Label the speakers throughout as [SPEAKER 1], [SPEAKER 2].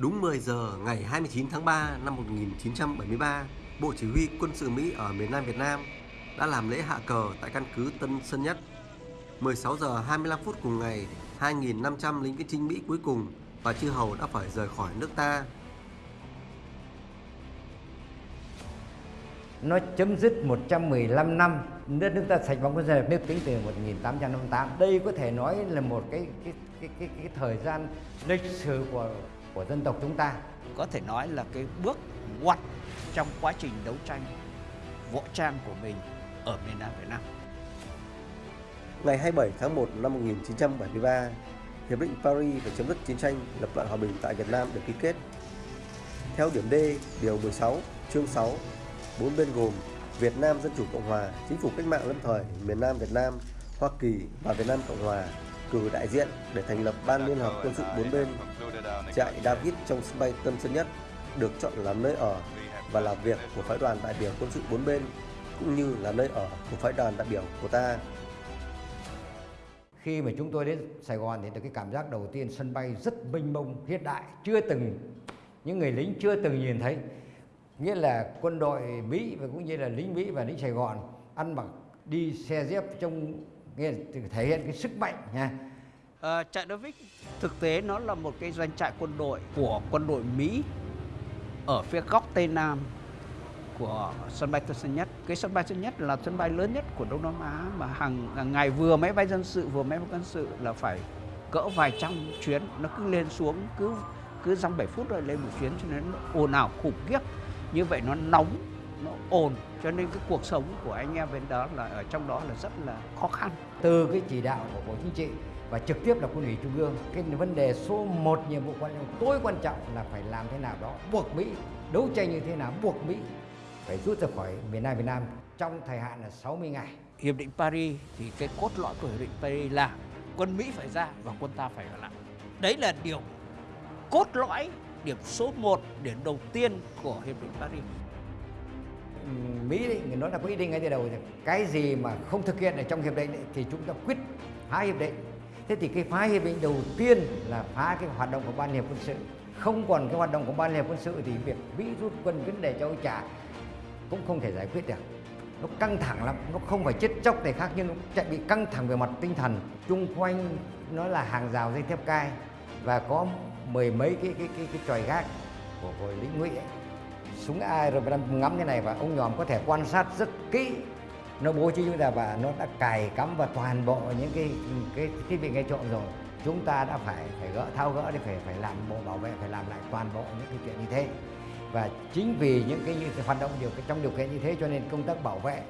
[SPEAKER 1] Đúng 10 giờ ngày 29 tháng 3 năm 1973, Bộ Chỉ huy Quân sự Mỹ ở miền Nam Việt Nam đã làm lễ hạ cờ tại căn cứ Tân Sơn Nhất. 16 giờ 25 phút cùng ngày, 2.500 lính viễn chinh Mỹ cuối cùng và chư hầu đã phải rời khỏi nước ta.
[SPEAKER 2] Nó chấm dứt 115 năm nước nước ta sạch bóng quân dân nước tính từ 1858. Đây có thể nói là một cái cái cái cái, cái thời gian lịch sử của của dân tộc chúng ta.
[SPEAKER 3] Có thể nói là cái bước ngoặt trong quá trình đấu tranh võ trang của mình ở miền Nam Việt Nam.
[SPEAKER 1] Ngày 27 tháng 1 năm 1973, Hiệp định Paris về chấm dứt chiến tranh lập lại hòa bình tại Việt Nam được ký kết. Theo điểm D, điều 16, chương 6, bốn bên gồm Việt Nam Dân Chủ Cộng Hòa, Chính phủ Cách mạng lâm thời miền Nam Việt Nam, Hoa Kỳ và Việt Nam Cộng Hòa cử đại diện để thành lập Ban Liên hợp quân sự bốn bên. Trại David trong sân bay Tân Sơn Nhất được chọn làm nơi ở và làm việc của phái đoàn đại biểu quân sự bốn bên cũng như là nơi ở của phái đoàn đại biểu của ta.
[SPEAKER 2] Khi mà chúng tôi đến Sài Gòn thì được cái cảm giác đầu tiên sân bay rất mênh mông hiện đại, chưa từng những người lính chưa từng nhìn thấy. Nghĩa là quân đội Mỹ và cũng như là lính Mỹ và lính Sài Gòn ăn mặc đi xe dép trong nghĩa là thể hiện cái sức mạnh nha.
[SPEAKER 3] À, trại David thực tế nó là một cái doanh trại quân đội của quân đội Mỹ ở phía góc tây nam của sân bay Tân Sơn Nhất. Cái sân bay Tân Sơn Nhất là sân bay lớn nhất của Đông Nam Á mà hàng, hàng ngày vừa máy bay dân sự vừa máy bay quân sự là phải cỡ vài trăm chuyến nó cứ lên xuống cứ cứ dăm 7 phút rồi lên một chuyến cho nên nó ồn ào khủng khiếp như vậy nó nóng nó ồn cho nên cái cuộc sống của anh em bên đó là ở trong đó là rất là khó khăn
[SPEAKER 2] từ cái chỉ đạo của bộ chính trị và trực tiếp là quân ủy trung ương cái vấn đề số 1 nhiệm vụ quan trọng tối quan trọng là phải làm thế nào đó buộc Mỹ đấu tranh như thế nào buộc Mỹ phải rút ra khỏi miền Nam Việt Nam trong thời hạn là 60 ngày.
[SPEAKER 3] Hiệp định Paris thì cái cốt lõi của Hiệp định Paris là quân Mỹ phải ra và quân ta phải ở lại. Đấy là điều cốt lõi, điểm số 1, điểm đầu tiên của Hiệp định Paris.
[SPEAKER 2] Mỹ đấy, người nói là có ý định ngay từ đầu rồi. Cái gì mà không thực hiện ở trong hiệp định ấy, thì chúng ta quyết phá hiệp định. Thế thì cái phá hiệp định đầu tiên là phá cái hoạt động của ban hiệp quân sự. Không còn cái hoạt động của ban hiệp quân sự thì việc Mỹ rút quân vấn đề châu trả cũng không thể giải quyết được. Nó căng thẳng lắm, nó không phải chết chóc để khác nhưng nó chạy bị căng thẳng về mặt tinh thần. Chung quanh nó là hàng rào dây thép cai và có mười mấy cái cái cái, cái tròi gác của, của lính ngụy ấy súng ai rồi đang ngắm thế này và ông nhòm có thể quan sát rất kỹ. Nó bố trí chúng ta và nó đã cài cắm vào toàn bộ những cái cái thiết bị nghe trộm rồi. Chúng ta đã phải phải gỡ thao gỡ để phải phải làm bộ bảo vệ, phải làm lại toàn bộ những cái chuyện như thế. Và chính vì những cái như hoạt động điều, trong điều kiện như thế cho nên công tác bảo vệ,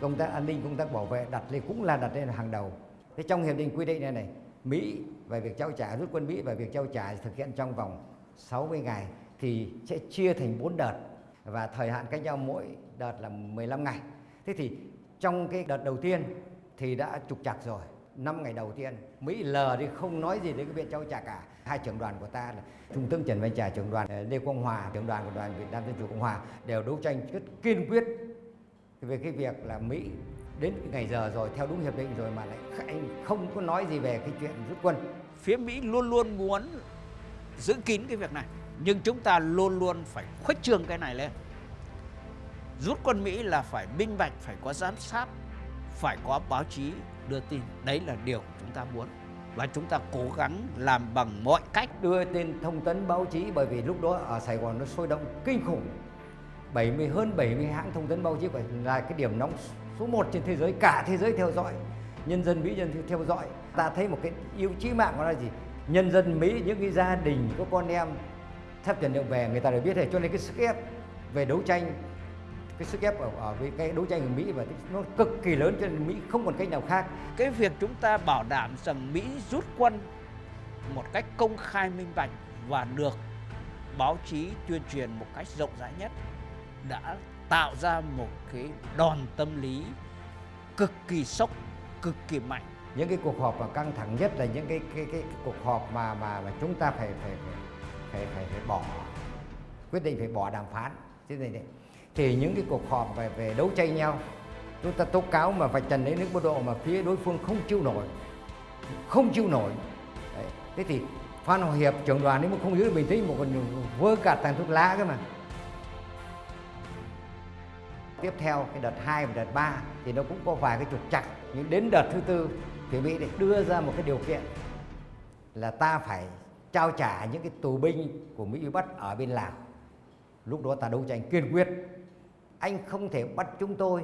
[SPEAKER 2] công tác an ninh, công tác bảo vệ đặt lên, cũng là đặt lên hàng đầu. Thế trong hiệp định quy định này này, Mỹ về việc trao trả, rút quân Mỹ và việc trao trả thực hiện trong vòng 60 ngày thì sẽ chia thành 4 đợt và thời hạn cách nhau mỗi đợt là 15 ngày. Thế thì trong cái đợt đầu tiên thì đã trục chặt rồi. 5 ngày đầu tiên, Mỹ lờ đi, không nói gì đến cái việc trao trả cả. Hai trưởng đoàn của ta là Trung tướng Trần Văn Trà, trưởng đoàn ờ, Lê Quang Hòa, trưởng đoàn của đoàn Việt Nam Dân chủ Cộng hòa đều đấu tranh rất kiên quyết về cái việc là Mỹ đến ngày giờ rồi, theo đúng hiệp định rồi mà lại anh không có nói gì về cái chuyện rút quân.
[SPEAKER 3] Phía Mỹ luôn luôn muốn giữ kín cái việc này nhưng chúng ta luôn luôn phải khuếch trương cái này lên. Rút quân Mỹ là phải minh bạch, phải có giám sát, phải có báo chí đưa tin. Đấy là điều chúng ta muốn. Và chúng ta cố gắng làm bằng mọi cách
[SPEAKER 2] đưa tin thông tấn báo chí, bởi vì lúc đó ở Sài Gòn nó sôi động kinh khủng. 70 hơn 70 hãng thông tấn báo chí phải là cái điểm nóng số 1 trên thế giới, cả thế giới theo dõi. Nhân dân Mỹ nhân theo dõi. Ta thấy một cái, yêu chí mạng của nó là gì? Nhân dân Mỹ, những cái gia đình có con em thép tiền lượng về người ta đều biết rồi cho nên cái sức ép về đấu tranh cái sức ép ở, ở với cái đấu tranh của Mỹ và nó cực kỳ lớn cho nên Mỹ không còn cách nào khác.
[SPEAKER 3] Cái việc chúng ta bảo đảm rằng Mỹ rút quân một cách công khai minh bạch và được báo chí tuyên truyền một cách rộng rãi nhất đã tạo ra một cái đòn tâm lý cực kỳ sốc, cực kỳ mạnh.
[SPEAKER 2] Những cái cuộc họp mà căng thẳng nhất là những cái cái cái, cái cuộc họp mà mà mà chúng ta phải phải phải phải phải phải bỏ, quyết định phải bỏ đàm phán. Thế này đấy. Thì những cái cuộc họp về về đấu tranh nhau, chúng ta tố cáo mà vạch trần đến nước mức độ mà phía đối phương không chịu nổi, không chịu nổi. Đấy. thế thì Phan Hòa Hiệp, trưởng đoàn, nếu mà không giữ được bình tĩnh, một còn vơ cả tàn thuốc lá cơ mà. Tiếp theo, cái đợt 2 và đợt 3 thì nó cũng có vài cái trục chặt nhưng đến đợt thứ tư thì Mỹ để đưa ra một cái điều kiện là ta phải trao trả những cái tù binh của Mỹ bắt ở bên Lào. Lúc đó ta đấu tranh kiên quyết. Anh không thể bắt chúng tôi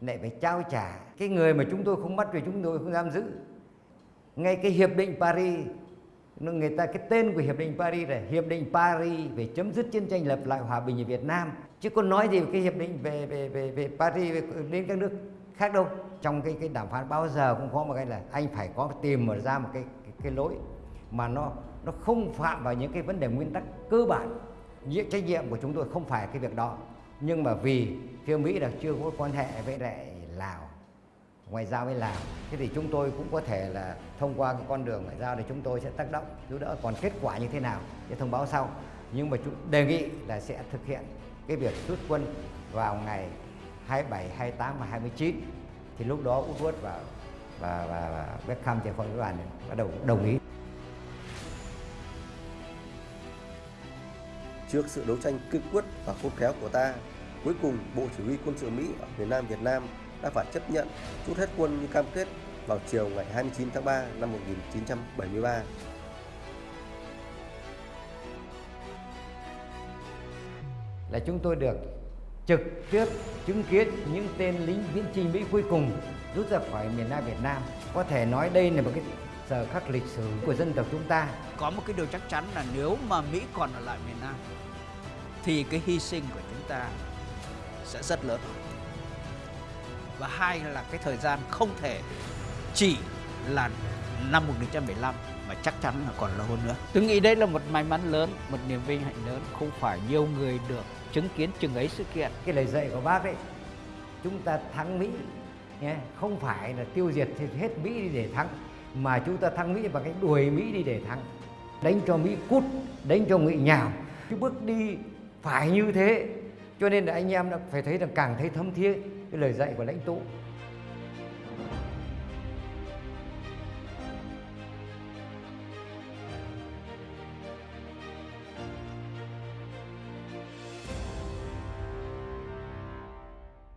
[SPEAKER 2] lại phải trao trả. Cái người mà chúng tôi không bắt vì chúng tôi không giam giữ. Ngay cái hiệp định Paris người ta cái tên của hiệp định Paris là hiệp định Paris về chấm dứt chiến tranh lập lại hòa bình ở Việt Nam. Chứ có nói gì cái hiệp định về về về về Paris về, đến các nước khác đâu. Trong cái cái đàm phán bao giờ cũng có một cái là anh phải có tìm mở ra một cái cái, cái lối mà nó nó không phạm vào những cái vấn đề nguyên tắc cơ bản. Nhiệm trách nhiệm của chúng tôi không phải cái việc đó. Nhưng mà vì phía Mỹ là chưa có quan hệ với lại Lào ngoại giao với Lào thế thì chúng tôi cũng có thể là thông qua cái con đường ngoại giao thì chúng tôi sẽ tác động giúp đỡ còn kết quả như thế nào sẽ thông báo sau. Nhưng mà chúng đề nghị là sẽ thực hiện cái việc rút quân vào ngày 27, 28 và 29 thì lúc đó Woodward và và, và, và Beckham trên phòng đoàn bắt đầu đồng ý.
[SPEAKER 1] Trước sự đấu tranh kiên quyết và khôn khéo của ta, cuối cùng Bộ Chỉ huy Quân sự Mỹ ở miền Nam Việt Nam đã phải chấp nhận rút hết quân như cam kết vào chiều ngày 29 tháng 3 năm 1973.
[SPEAKER 2] là chúng tôi được trực tiếp chứng kiến những tên lính viễn chinh Mỹ cuối cùng rút ra khỏi miền Nam Việt Nam. Có thể nói đây là một cái giờ khắc lịch sử của dân tộc chúng ta.
[SPEAKER 3] Có một cái điều chắc chắn là nếu mà Mỹ còn ở lại miền Nam thì cái hy sinh của chúng ta sẽ rất lớn. Và hai là cái thời gian không thể chỉ là năm 1975 mà chắc chắn là còn lâu hơn nữa. Tôi nghĩ đây là một may mắn lớn, một niềm vinh hạnh lớn, không phải nhiều người được chứng kiến chừng ấy sự kiện.
[SPEAKER 2] Cái lời dạy của bác đấy, chúng ta thắng Mỹ nhé, không phải là tiêu diệt hết Mỹ đi để thắng, mà chúng ta thắng Mỹ bằng cái đuổi Mỹ đi để thắng. Đánh cho Mỹ cút, đánh cho Mỹ nhào. Cái bước đi phải như thế, cho nên là anh em đã phải thấy rằng càng thấy thấm thiết cái lời dạy của lãnh tụ